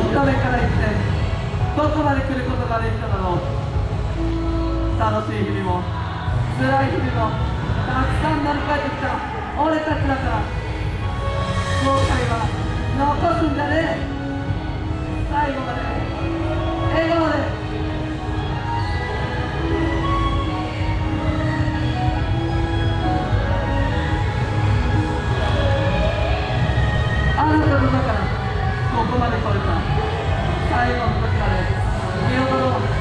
れから一年どこまで来ることができただろう。楽しい日々も辛い日々もたくさん乗り越えてきた。俺たちだから。後悔は残すんじゃねえ。最後まで。笑顔で。あなたの中からここまで来れた。 자리가 어떻게 알겠어? 이거